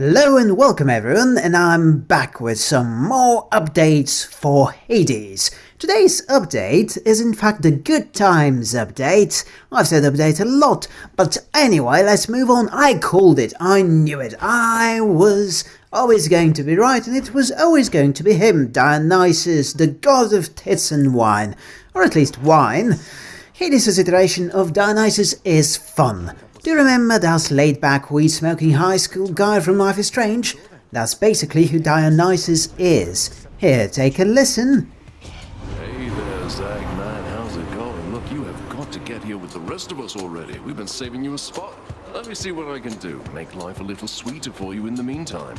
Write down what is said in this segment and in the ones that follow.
Hello and welcome everyone, and I'm back with some more updates for Hades. Today's update is in fact the Good Times update. I've said update a lot, but anyway, let's move on. I called it, I knew it, I was always going to be right, and it was always going to be him, Dionysus, the god of tits and wine. Or at least wine. Hades' iteration of Dionysus is fun. Do you remember that laid-back weed-smoking high school guy from Life is Strange? That's basically who Dionysus is. Here, take a listen. Hey there, Zag9, how's it going? Look, you have got to get here with the rest of us already. We've been saving you a spot. Let me see what I can do. Make life a little sweeter for you in the meantime.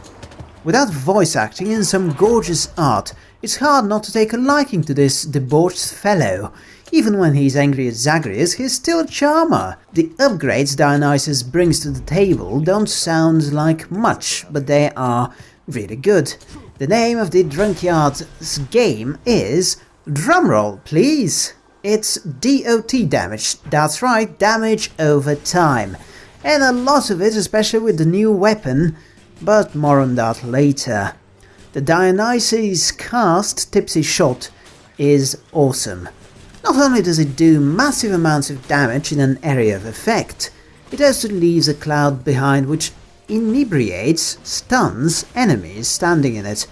Without voice acting and some gorgeous art, it's hard not to take a liking to this debauched fellow. Even when he's angry at Zagreus, he's still a charmer. The upgrades Dionysus brings to the table don't sound like much, but they are really good. The name of the Drunkyard's game is... Drumroll, please! It's DOT damage, that's right, damage over time. And a lot of it, especially with the new weapon, but more on that later. The Dionysus cast Tipsy Shot is awesome. Not only does it do massive amounts of damage in an area of effect, it also leaves a cloud behind which inebriates, stuns enemies standing in it.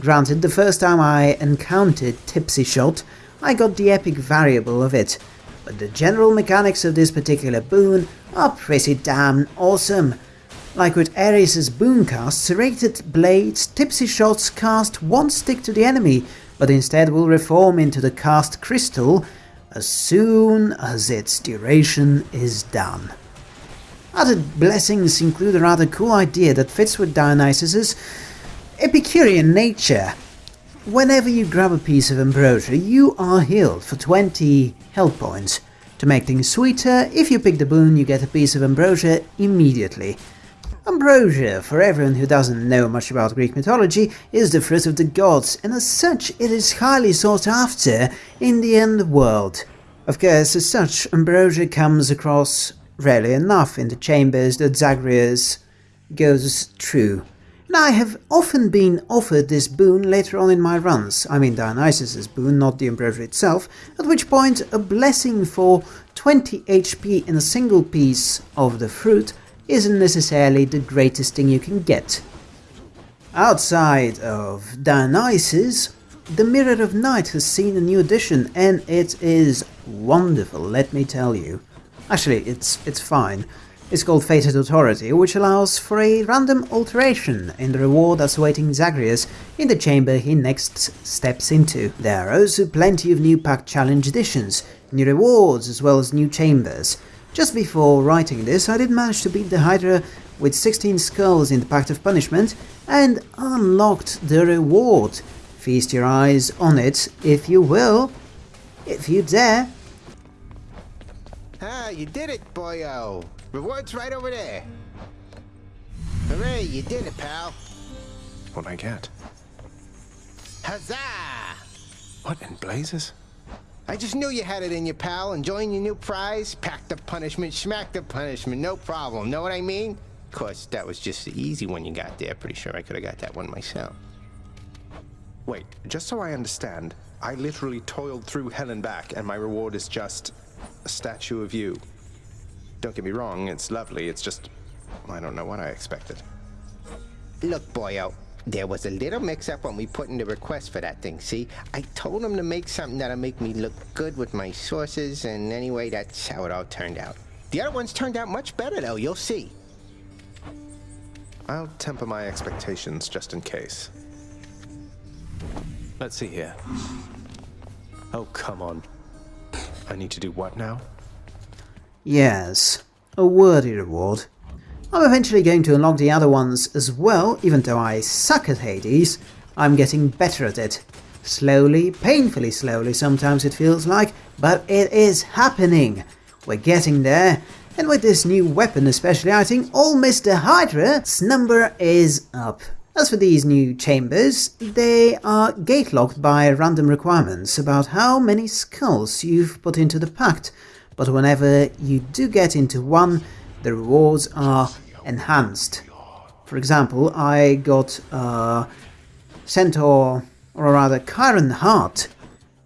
Granted, the first time I encountered Tipsy Shot, I got the epic variable of it, but the general mechanics of this particular boon are pretty damn awesome. Like with Ares' boon cast, serrated blades, Tipsy Shots cast won't stick to the enemy, but instead will reform into the cast crystal as soon as its duration is done. Other blessings include a rather cool idea that fits with Dionysus's Epicurean nature. Whenever you grab a piece of ambrosia, you are healed for 20 health points. To make things sweeter, if you pick the boon, you get a piece of ambrosia immediately. Ambrosia, for everyone who doesn't know much about Greek mythology, is the fruit of the gods, and as such it is highly sought after in the end world. Of course, as such, ambrosia comes across rarely enough in the chambers that Zagreus goes through. And I have often been offered this boon later on in my runs, I mean Dionysus's boon, not the ambrosia itself, at which point a blessing for 20 HP in a single piece of the fruit isn't necessarily the greatest thing you can get. Outside of Dionysus, the Mirror of Night has seen a new addition and it is wonderful, let me tell you. Actually, it's, it's fine. It's called Fated Authority, which allows for a random alteration in the reward that's awaiting Zagreus in the chamber he next steps into. There are also plenty of new Pact challenge additions, new rewards as well as new chambers. Just before writing this, I did manage to beat the Hydra with 16 skulls in the Pact of Punishment and unlocked the reward. Feast your eyes on it, if you will, if you dare. Ah, you did it, boyo. Reward's right over there. Hooray, you did it, pal. What I get? Huzzah! What in blazes? I just knew you had it in you, pal. Enjoying your new prize? Pack the punishment, smack the punishment, no problem. Know what I mean? Of course, that was just the easy one you got there. Pretty sure I could have got that one myself. Wait, just so I understand, I literally toiled through hell and back, and my reward is just a statue of you. Don't get me wrong, it's lovely, it's just... I don't know what I expected. Look, boyo, there was a little mix-up when we put in the request for that thing, see? I told him to make something that'll make me look good with my sources, and anyway, that's how it all turned out. The other ones turned out much better, though, you'll see. I'll temper my expectations just in case. Let's see here. Oh, come on. I need to do what now? Yes, a worthy reward. I'm eventually going to unlock the other ones as well, even though I suck at Hades, I'm getting better at it. Slowly, painfully slowly sometimes it feels like, but it is happening. We're getting there, and with this new weapon especially, I think all Mr. Hydra's number is up. As for these new chambers, they are gate-locked by random requirements about how many skulls you've put into the pact, but whenever you do get into one, the rewards are enhanced. For example, I got a Centaur, or rather Chiron Heart,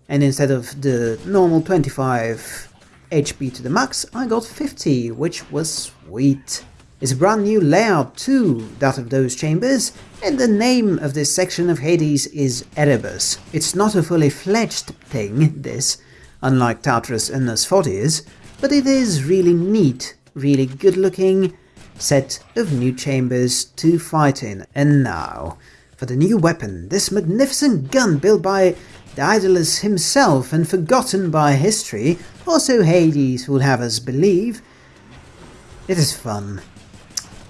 and instead of the normal 25 HP to the max, I got 50, which was sweet. It's a brand new layout too, that of those chambers, and the name of this section of Hades is Erebus. It's not a fully fledged thing, this, unlike Tartarus and Asphodel, but it is really neat, really good looking set of new chambers to fight in. And now, for the new weapon, this magnificent gun built by Daedalus himself and forgotten by history, also Hades would have us believe. It is fun.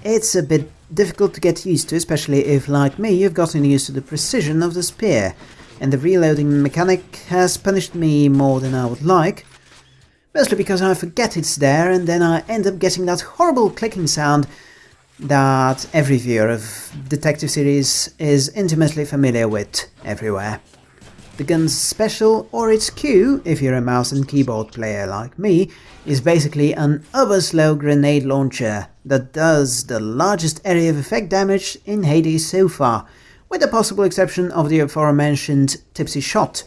It's a bit difficult to get used to, especially if, like me, you've gotten used to the precision of the spear, and the reloading mechanic has punished me more than I would like, mostly because I forget it's there and then I end up getting that horrible clicking sound that every viewer of detective series is intimately familiar with everywhere. The gun's special, or its Q, if you're a mouse and keyboard player like me, is basically an uber-slow grenade launcher that does the largest area of effect damage in Hades so far, with the possible exception of the aforementioned tipsy shot.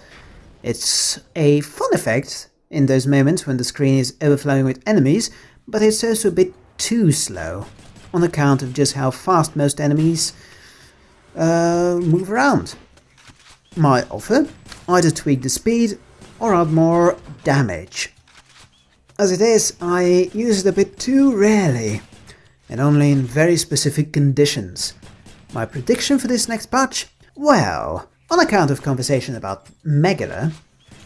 It's a fun effect in those moments when the screen is overflowing with enemies, but it's also a bit too slow, on account of just how fast most enemies uh, move around. My offer? Either tweak the speed or add more damage. As it is, I use it a bit too rarely, and only in very specific conditions. My prediction for this next patch? Well, on account of conversation about Megara,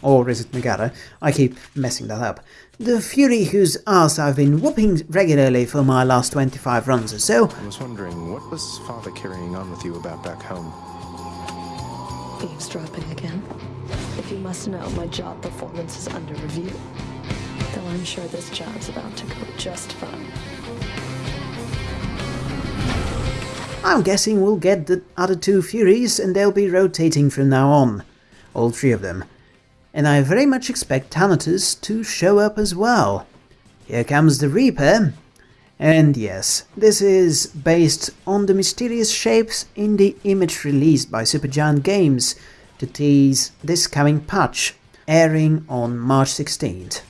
or is it Megara? I keep messing that up. The Fury whose ass I've been whooping regularly for my last 25 runs or so. I was wondering, what was Father carrying on with you about back home? Eavesdropping again. If you must know, my job performance is under review. Though I'm sure this job's about to go just fine. I'm guessing we'll get the other two Furies and they'll be rotating from now on. All three of them. And I very much expect Thanatos to show up as well. Here comes the Reaper. And yes, this is based on the mysterious shapes in the image released by Supergiant Games to tease this coming patch, airing on March 16th.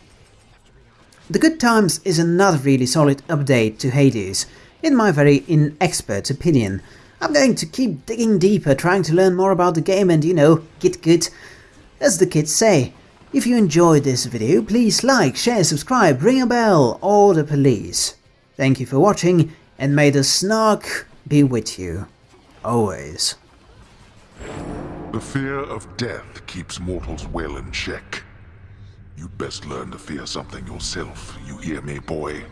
The Good Times is another really solid update to Hades, in my very inexpert opinion. I'm going to keep digging deeper, trying to learn more about the game and, you know, get good. As the kids say, if you enjoyed this video, please like, share, subscribe, ring a bell, or the police. Thank you for watching, and may the snark be with you. Always. The fear of death keeps mortals well in check. You'd best learn to fear something yourself, you hear me, boy?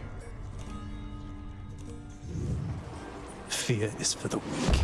Fear is for the weak.